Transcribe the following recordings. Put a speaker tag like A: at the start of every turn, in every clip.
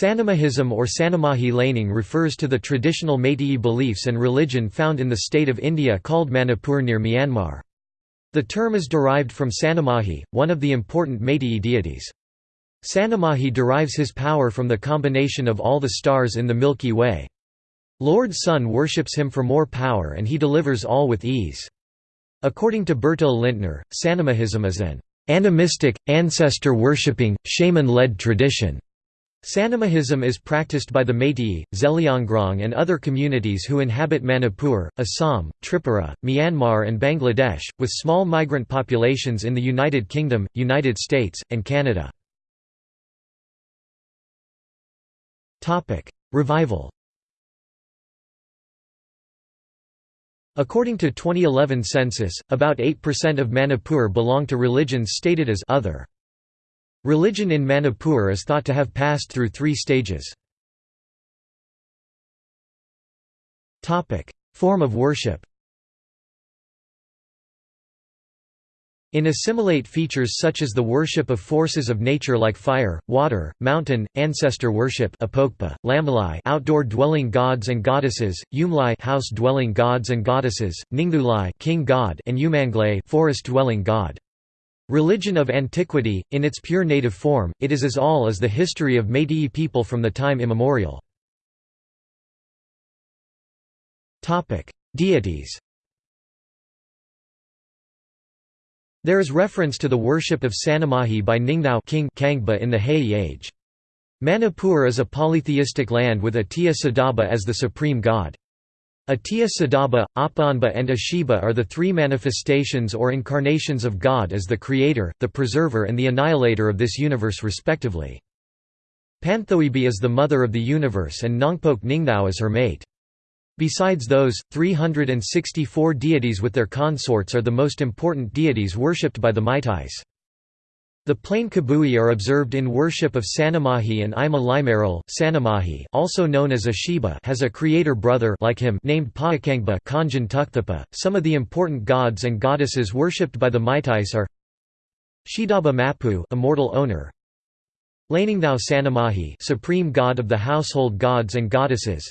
A: Sanamahism or Sanamahi laning refers to the traditional Meitei beliefs and religion found in the state of India called Manipur near Myanmar. The term is derived from Sanamahi, one of the important Meitei deities. Sanamahi derives his power from the combination of all the stars in the Milky Way. Lord Sun worships him for more power and he delivers all with ease. According to Bertil Lintner, Sanamahism is an animistic, ancestor-worshipping, shaman-led tradition. Sanamahism is practiced by the Meitei, Zeliangrong and other communities who inhabit Manipur, Assam, Tripura, Myanmar and Bangladesh, with small migrant populations in the United Kingdom, United States, and Canada. Revival According to 2011 census, about 8% of Manipur belong to religions stated as other. Religion in Manipur is thought to have passed through three stages. Form of worship In assimilate features such as the worship of forces of nature like fire, water, mountain, ancestor worship apokpa, lamalai outdoor dwelling gods and goddesses, umlai house dwelling gods and goddesses, ningthulai king god and umanglay forest dwelling god. Religion of antiquity, in its pure native form, it is as all as the history of Meitei people from the time immemorial. Deities There is reference to the worship of Sanamahi by Ningthou king Kangba in the Heian age. Manipur is a polytheistic land with Atiya Sidaba as the supreme god. Atiya Sidaba, Apanba and Ashiba are the three manifestations or incarnations of God as the creator, the preserver and the annihilator of this universe respectively. Panthoibi is the mother of the universe and Nongpok Ningthou is her mate. Besides those, 364 deities with their consorts are the most important deities worshipped by the Meiteis. The plain Kabui are observed in worship of Sanamahi and Ima Limaral. Sanamahi, also known as Ashiba, has a creator brother like him named Paakangba Kanjan. Some of the important gods and goddesses worshipped by the Meiteis are Shidaba Mapu, immortal owner. Laningthao Sanamahi, supreme god of the household gods and goddesses.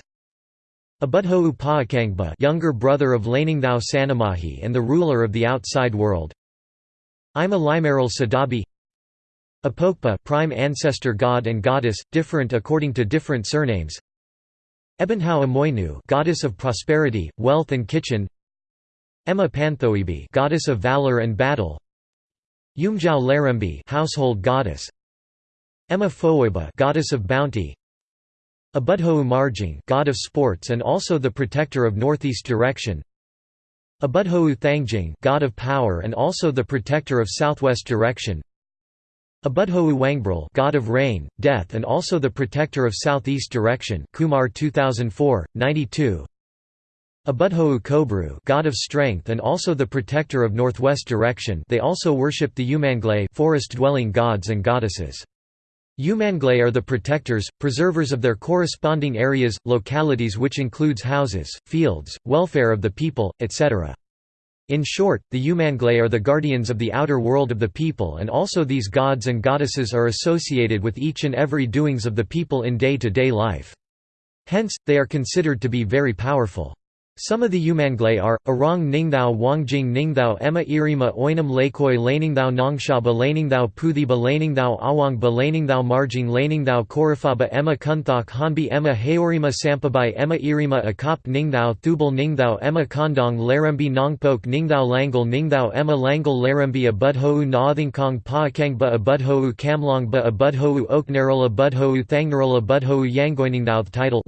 A: Abudhou Paakangba, younger brother of Laningthao Sanamahi and the ruler of the outside world. Ima Limaral Sadabi Apokpa prime ancestor god and goddess, different according to different surnames. Ebonhau Amoinu goddess of prosperity, wealth and kitchen. Emma Panthoibi goddess of valor and battle. Umjau Larembi household goddess. Emma Foiba goddess of bounty. Abudhou Marjing god of sports and also the protector of northeast direction. Abudhou Thangjing god of power and also the protector of southwest direction. Abudhou Wangbril god of rain, death and also the protector of southeast direction Kumar 2004, 92 Abudhou Kobru god of strength and also the protector of northwest direction they also worship the Umanglay forest-dwelling gods and goddesses. Umanglay are the protectors, preservers of their corresponding areas, localities which includes houses, fields, welfare of the people, etc. In short, the Umanglay are the guardians of the outer world of the people and also these gods and goddesses are associated with each and every doings of the people in day-to-day -day life. Hence, they are considered to be very powerful. Some of the Umanglay are, Arong Ningthou Wangjing Ningthou Emma Irima Oinam Lakoi Laningthao Nongshaba Laningthao Puthiba Laningthao Awangba Laningthao Marjing Laningthao Korafaba Emma Kunthok Hanbi Emma Haorima Sampabai Emma Irima Akop Ningthou Thubal Ningthou Emma Kondong Larembi Nongpok Ningthou Langal Ningthou Emma Langal Larembi Abudhou Nathingkong Paakangba Abudhou Kamlongba Abudhou Oknarol Abudhou Thangnarol Abudhou Yangoiningthao The title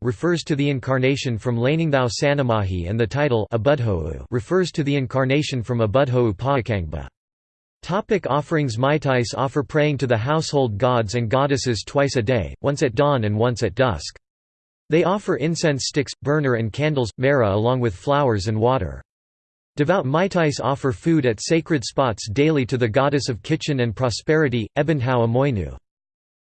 A: refers to the incarnation from Laningthao Sanamahi and the title refers to the incarnation from Abudhou Paakangba. Topic offerings Meiteis offer praying to the household gods and goddesses twice a day, once at dawn and once at dusk. They offer incense sticks, burner and candles, mera along with flowers and water. Devout Meiteis offer food at sacred spots daily to the goddess of kitchen and prosperity, Ebonhau Amoinu.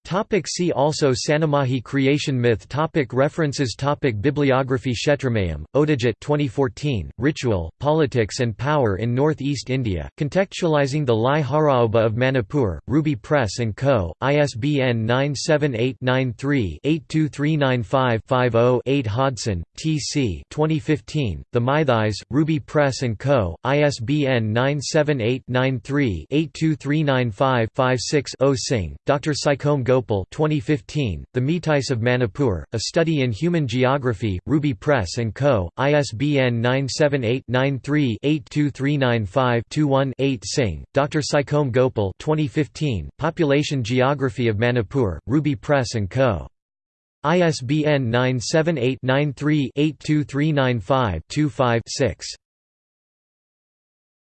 A: Topic see also Sanamahi creation myth topic References topic Bibliography Shetramayam, Odijit 2014, Ritual, Politics and Power in North-East India, contextualizing the Lai Haraoba of Manipur, Ruby Press & Co., ISBN 978-93-82395-50-8 Hodson, T.C. 2015, The Meitheis, Ruby Press & Co., ISBN 978-93-82395-56-0 Singh, Dr. Saikom Gopal 2015, The Meitheis of Manipur, A Study in Human Geography, Ruby Press & Co., ISBN 978-93-82395-21-8 Singh, Dr. Saikom Gopal 2015, Population Geography of Manipur, Ruby Press & Co. ISBN 978 93 82395 25 6